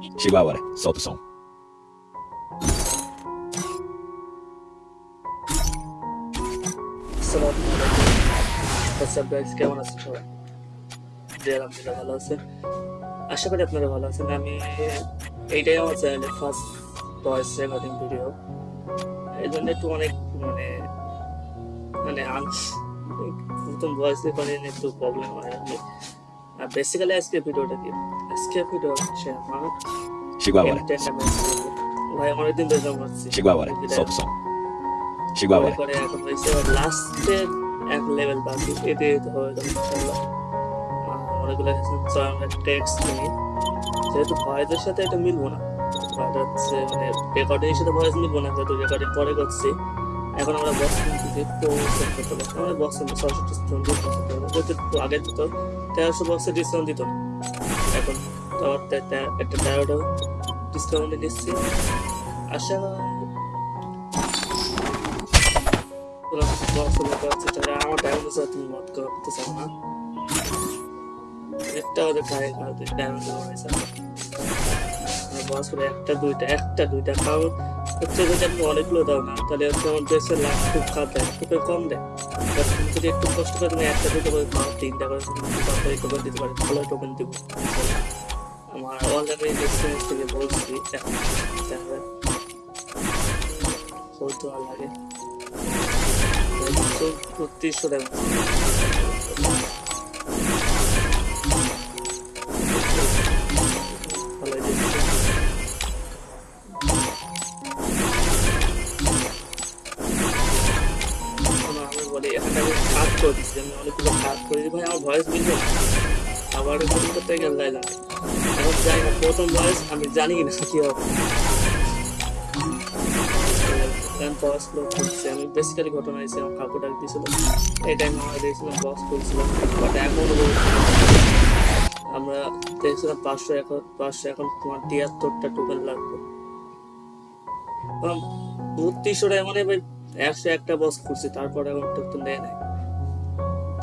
Chegou a hora, solta o som. আপনারা ভালো আছেন আমি ফার্স্ট এই জন্য একটু অনেক মানে মানে আংশ প্রথম ভয়েস রেকর্ডিং একটু প্রবলেম হয় কি আর বেসিক্যালি আজকে ভিডিওটা কি? আজকে ভিডিও হচ্ছে আমার a hora, ভাই অনেকদিন ধরে জমা হচ্ছে o som. Chegou a hora, করে এখন হয়েছে লাস্টের এক লেভেল বাকি এতে যাবে ইনশাল্লাহ। অনেকগুলো আমরা টেক্সট নিই। যেহেতু ভয়েসের সাথে এটা মিলবো না হচ্ছে মানে রেকর্ডিং এর সাথে ভয়েস মিলবো না যেহেতু রেকর্ডিং পরে করছি। এখন আমরা বক্স কিনতেছি সেট করতে পারব আমরা বক্স ছয়শো ডিসকাউন্ট দিয়ে করতে পারব আগে তো তেরোশো বক্সের ডিসকাউন্ট দিত না এখন তো আমার তে- তে- একটা তেরোটা ডিসকাউন্টে দিচ্ছি আশা কোনো বক্স লোক আছে যারা আমার ডায়মন্ড আছে তুমি মত করতে চাও না একটা ওদের খায় খাওয়াতে ডায়মন্ড হয়েছে বস করে একটা দুইটা একটা দুইটা কারণ হচ্ছে যদি আপনি অনেকগুলো দাও না, তাহলে হচ্ছে আমার দেশের লাভ খুব খারাপ দেয় খুব কম দেয়। যদি একটু কষ্ট করে তুমি একটা দুটো করে পাও তিনটা করে তাড়াতাড়ি টোকেন দিতে পারে ভালো টোকেন দিব। আমার অলরেডি এক্সপিরিয়েন্স থেকে বলছি, যাক। বলতে ভালো লাগে। আমি অনেকগুলো কাজ করে ভাই, আমার ভয়েস আবার করতে না? প্রথম ভয়েস আমি জানি না কি হবে। আমি বেসিক্যালি ঘটনা আমার দিয়েছিল এই টাইমে আমরা দেখছিলাম বস করছিলাম বাট এখন আমরা দেখছিলাম পাঁচশো এখন পাঁচশো এখন তোমার তিয়াত্তরটা টোকেন লাগবে। বত্রিশশো টাকা মানে একশো একটা বস করছি তারপরে এখন টোকেন দেয় নাই।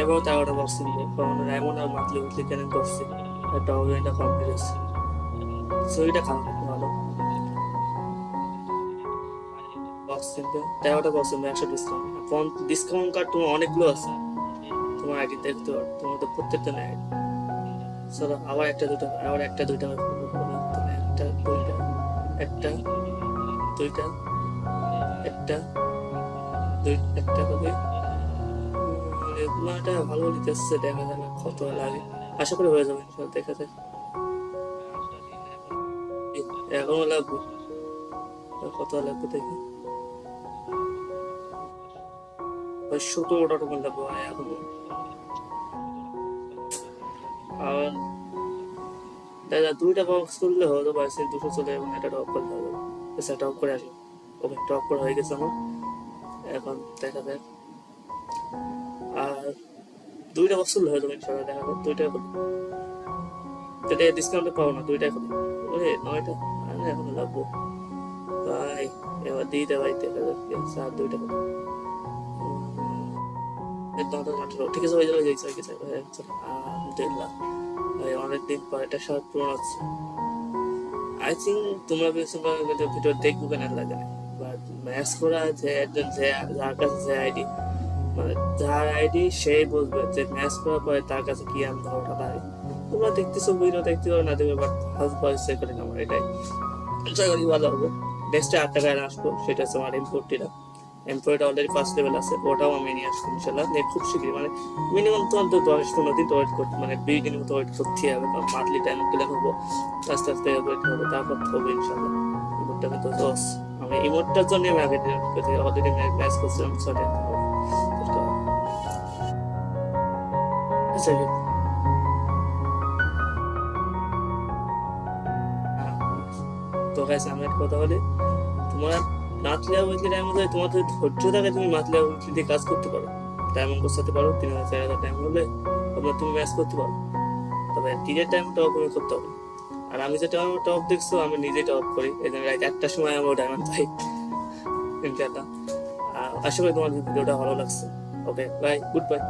এবার তেরোটা বক্স নিয়ে কারণ এমন আর মাতলি উঠলি কেন করছি? একটা অভিযানটা কমপ্লিট হচ্ছে। ছবিটা খারাপ একটু ভালো? বক্স কিনতে? তেরোটা বক্স কিনবে একশো ডিসকাউন্ট ফোন ডিসকাউন্ট কার্ড তোমার অনেকগুলো আছে। তোমার আইডি দেখতে পারো তোমার তো প্রত্যেকটা নেই চলো, আবার একটা দুটো আবার একটা, দুইটা একটা দুইটা একটা দুইটা, একটা দুই, একটা করে রেগুলারটা ভালো লিখতেছে দেখা যাবে কত লাগে। আশা করি হয়ে যাবে দেখা যাক। এখনও লাগবে। কত লাগবে দেখি। এখনও আর দুইটা সে দুশো চলে এবং হবে করে করা হয়ে গেছে এখন দেখা যাক। আর দুইটা করলে হয়ে যাবে ইনশাল্লাহ দেখা যাক, দুইটা করলে যেটা ডিসকাউন্টে পাবো না দুইটা করলে ওরে, নয়টা? এখন লাগবো। ভাই, এবার ভাই দেখা যাক স্যার, দুইটা আঠারো। ঠিক আছে হয়ে যাবে হয়ে ভাই পর হচ্ছে। আই তোমরা দেখব কেন লাগে। ম্যাচ করা যে একজন যে যে আইডি মানে যার আইডি সেই বুঝবে যে ম্যাচ করার পরে তার কাছে কি আমি ধারণা পাই তোমরা দেখতেছো ভিডিও দেখতে পারো, না দেখবে বাট ফার্স্ট ভয়েস করি আমার এটাই। আশা করি ভালো হবে। নেক্সটে আট টাকায় আসব, সেটা হচ্ছে আমার ইম্পোর্টিটা এমপ্লয়েড অলরেডি ফার্স্ট লেভেল আছে, ওটাও আমি নিয়ে আসব ইনশাল্লাহ নিয়ে খুব শীঘ্রই মানে মিনিমাম তো অন্তত দশ পনেরো দিন ওয়েট করতে মানে বিগিনিং তো ওয়েট করতে হবে, কারণ মান্থলি টাইম ক্লিয়ার হব। আস্তে আস্তে ওয়েট করব তারপর হবে ইনশাল্লাহ বুটটা তো দশ আমি ইমোটটার জন্য আমি আগে দিই অলরেডি ম্যাচ করছিলাম সরি আচ্ছা তো গাইস আমি একটা কথা বলি তোমার মাতলিয়া উইকলি টাইম মধ্যে তোমার যদি ধৈর্য থাকে তুমি মাতলিয়া উইকলি দিয়ে কাজ করতে পারো ডায়মন্ড করতে পারো তিন হাজার চার হাজার টাইম হলে তারপরে তুমি ম্যাচ করতে পারো তবে টিনের টাইম টপ তুমি করতে হবে আর আমি যেটা আমার টপ দেখছ আমি নিজে টপ করি এই জন্য রাত একটার সময় আমার ডায়মন্ড পাই ইনশাআল্লাহ আহ, আশা করি তোমার ভিডিওটা ভালো লাগছে। Okay bye good bye